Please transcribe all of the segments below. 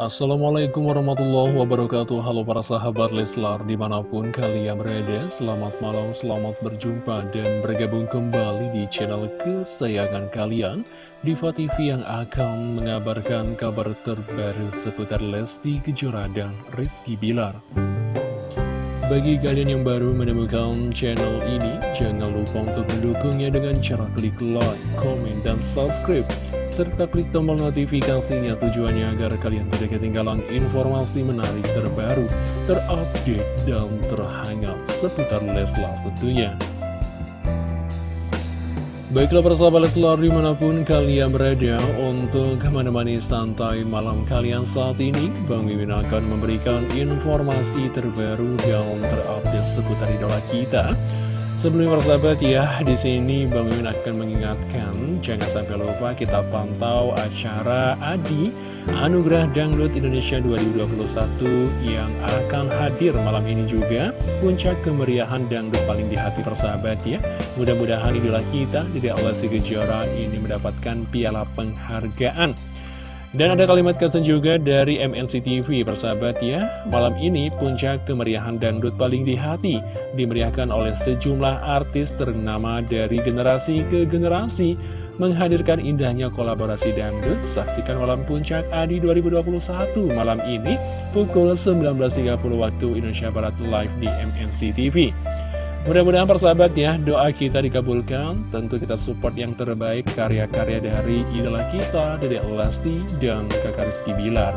Assalamualaikum warahmatullahi wabarakatuh. Halo para sahabat Leslar di mana pun kalian berada Selamat malam, selamat berjumpa dan bergabung kembali di channel kesayangan kalian Diva TV yang akan mengabarkan kabar terbaru seputar Lesti Kejora dan Rizky Bilar. Bagi kalian yang baru menemukan channel ini, jangan lupa untuk mendukungnya dengan cara klik like, komen, dan subscribe serta klik tombol notifikasinya tujuannya agar kalian tidak ketinggalan informasi menarik terbaru, terupdate, dan terhangat seputar Leslar tentunya. Baiklah persahabat Leslar di mana pun kalian berada untuk menemani santai malam kalian saat ini Bang Mimin akan memberikan informasi terbaru dan terupdate seputar idola kita Sebelumnya persahabat ya, di sini Bang Mimin akan mengingatkan jangan sampai lupa kita pantau acara Adi Anugerah Dangdut Indonesia 2021 yang akan hadir malam ini juga puncak kemeriahan dangdut paling di hati persahabat ya. Mudah-mudahan idola kita di Allah Kejora ini mendapatkan piala penghargaan. Dan ada kalimat kesan juga dari MNC TV persahabat ya Malam ini puncak kemeriahan dangdut paling di hati Dimeriahkan oleh sejumlah artis ternama dari generasi ke generasi Menghadirkan indahnya kolaborasi dangdut. Saksikan malam puncak Adi 2021 malam ini Pukul 19.30 waktu Indonesia Barat live di MNC TV Mudah-mudahan persahabat ya, doa kita dikabulkan. Tentu kita support yang terbaik karya-karya dari idola kita, dari Lesti dan kakak Rizky Bilar.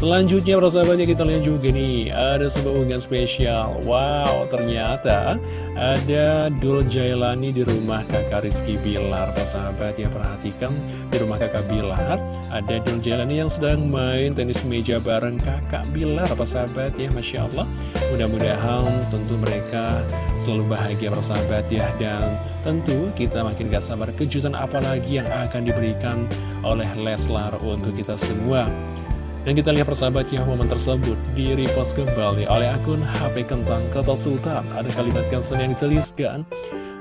Selanjutnya persahabatnya kita lihat juga nih Ada sebuah unggahan spesial. Wow ternyata ada Dul Jailani di rumah kakak Rizky Bilar. Persahabat ya perhatikan di rumah kakak Bilar Ada Dul Jailani yang sedang main tenis meja bareng kakak Bilar. Persahabat ya Masya Allah. Mudah-mudahan tentu mereka selalu bahagia persahabat ya. Dan tentu kita makin gak sabar kejutan apalagi yang akan diberikan oleh Leslar untuk kita semua dan kita lihat persahabat ya momen tersebut di repost kembali oleh akun HP Kentang Kota Sultan. Ada kalimat caption yang dituliskan,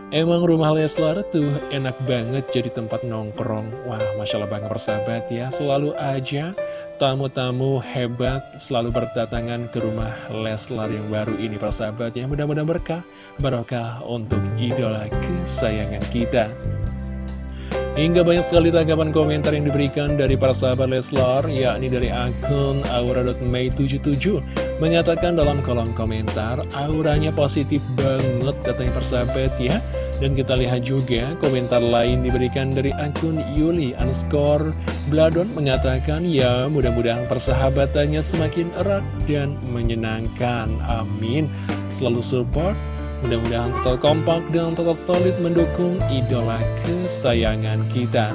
Emang rumah Leslar tuh enak banget jadi tempat nongkrong. Wah, Masya Allah banget persahabat ya. Selalu aja tamu-tamu hebat selalu berdatangan ke rumah Leslar yang baru ini persahabat ya. Mudah-mudahan berkah, barokah untuk idola kesayangan kita. Hingga banyak sekali tanggapan komentar yang diberikan dari para sahabat Leslar, yakni dari akun aura.mei77, menyatakan dalam kolom komentar, auranya positif banget katanya persahabat ya. Dan kita lihat juga komentar lain diberikan dari akun Yuli underscore Bladon mengatakan ya mudah-mudahan persahabatannya semakin erat dan menyenangkan. Amin. Selalu support Mudah-mudahan tetap kompak dan tetap solid mendukung idola kesayangan kita.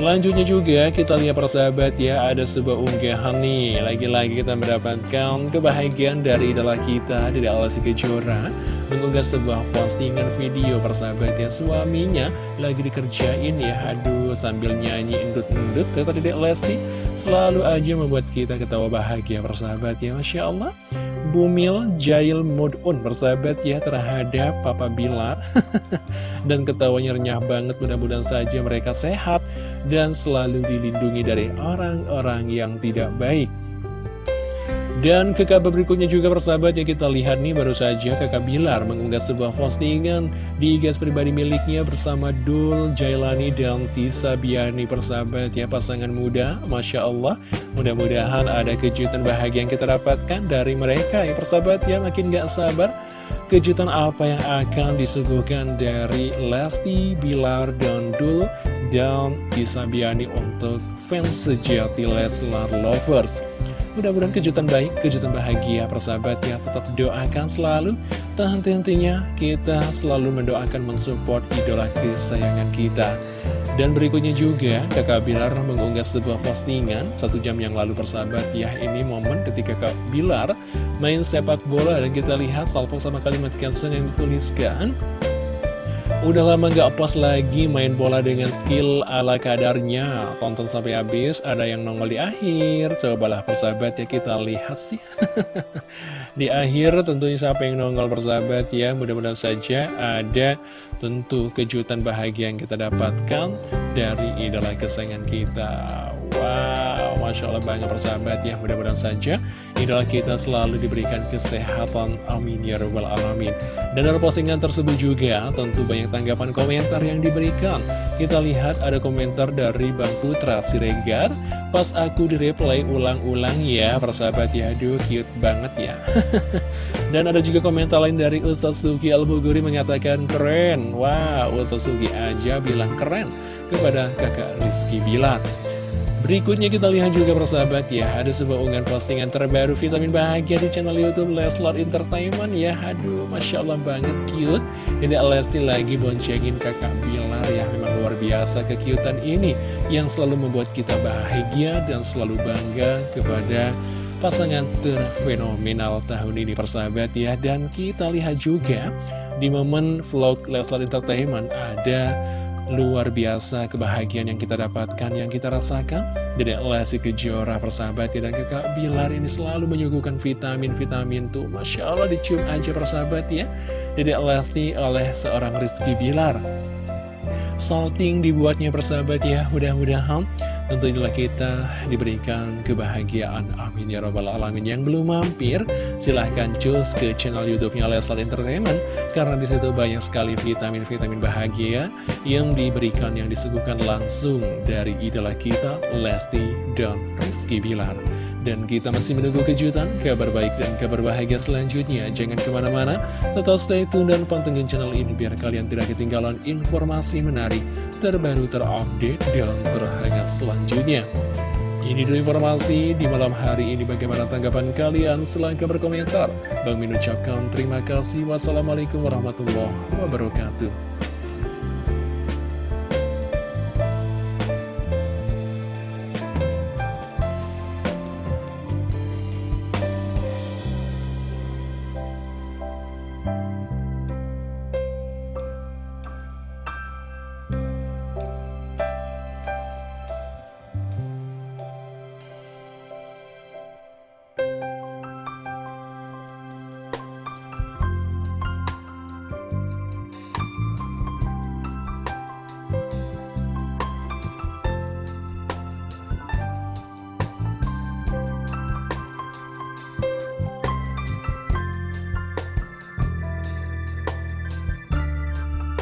Selanjutnya juga kita lihat persahabat ya ada sebuah unggahan nih. Lagi-lagi kita mendapatkan kebahagiaan dari idola kita dari Alasi Kejora Mengunggah sebuah postingan video persahabat ya Suaminya lagi dikerjain ya. Aduh sambil nyanyi endut-endut kata Dedek Lesti Selalu aja membuat kita ketawa bahagia persahabat ya Masya Allah. Bumil Jail Mood On bersahabat ya terhadap Papa Bilar. Dan ketawanya renyah banget mudah-mudahan saja mereka sehat Dan selalu dilindungi dari orang-orang yang tidak baik dan ke kabar berikutnya juga persahabat yang kita lihat nih baru saja kakak Bilar mengunggah sebuah postingan di gas pribadi miliknya bersama Dul Jailani dan Tisa Biani persahabat ya pasangan muda. Masya Allah mudah-mudahan ada kejutan bahagia yang kita dapatkan dari mereka ya persahabat ya makin gak sabar. Kejutan apa yang akan disuguhkan dari Lesti, Bilar, dan Dul dan Tisa Biani untuk fans sejati Leslar Lovers Mudah-mudahan kejutan baik, kejutan bahagia persahabat ya. Tetap doakan selalu. Tak henti-hentinya kita selalu mendoakan mensupport idola kesayangan kita. Dan berikutnya juga kakak Bilar mengunggah sebuah postingan Satu jam yang lalu persahabat ya. Ini momen ketika kakak Bilar main sepak bola. Dan kita lihat salvo sama kalimat caption yang dituliskan Udah lama gak post lagi main bola dengan skill ala kadarnya. Tonton sampai habis, ada yang nongol di akhir. Cobalah persahabat ya kita lihat sih. Di akhir tentunya siapa yang nongol persahabat ya? Mudah-mudahan saja ada tentu kejutan bahagia yang kita dapatkan Dari idola kesayangan kita. Wow, Masya Allah banget persahabat ya. Mudah-mudahan saja idola kita selalu diberikan kesehatan. Amin ya Rabbal Alamin. Dan dalam postingan tersebut juga tentu banyak tanggapan komentar yang diberikan. Kita lihat ada komentar dari Bang Putra Siregar Pas aku di replay ulang-ulang ya persahabat ya. Aduh cute banget ya. Dan ada juga komentar lain dari Ustaz Suki Al-Buguri mengatakan keren. Wow Ustaz Suki aja bilang keren kepada kakak Rizky Bilar Berikutnya kita lihat juga persahabat ya. Ada sebuah unggahan postingan terbaru vitamin bahagia di channel Youtube Leslar Entertainment ya. Aduh Masya Allah banget cute. Ini Lesti lagi boncengin kakak Bilar ya. Memang luar biasa kekiutan ini Yang selalu membuat kita bahagia dan selalu bangga kepada pasangan terfenomenal tahun ini persahabat ya. Dan kita lihat juga di momen vlog Leslar Entertainment ada luar biasa kebahagiaan yang kita dapatkan, yang kita rasakan. Dedek Lesti Kejora persahabat dan kakak Bilar ini selalu menyuguhkan vitamin-vitamin tuh. Masya Allah dicium aja persahabat ya. Dedek Lesti oleh seorang Rizky Bilar. Salting dibuatnya persahabat ya, mudah-mudahan Tentu inilah kita diberikan kebahagiaan. Amin ya robbal alamin. Yang belum mampir silahkan cus ke channel youtube-nya Leslar Entertainment. Karena di situ banyak sekali vitamin-vitamin bahagia Yang diberikan, yang disuguhkan langsung dari idola kita Lesti dan Rizky Bilar dan kita masih menunggu kejutan, kabar baik dan kabar bahagia selanjutnya. Jangan ke mana-mana, tetap stay tune dan pantengin channel ini biar kalian tidak ketinggalan informasi menarik, terbaru, terupdate, dan terhangat selanjutnya. Ini dulu informasi di malam hari ini bagaimana tanggapan kalian silahkan berkomentar. Bang Min ucapkan terima kasih. Wassalamualaikum warahmatullahi wabarakatuh.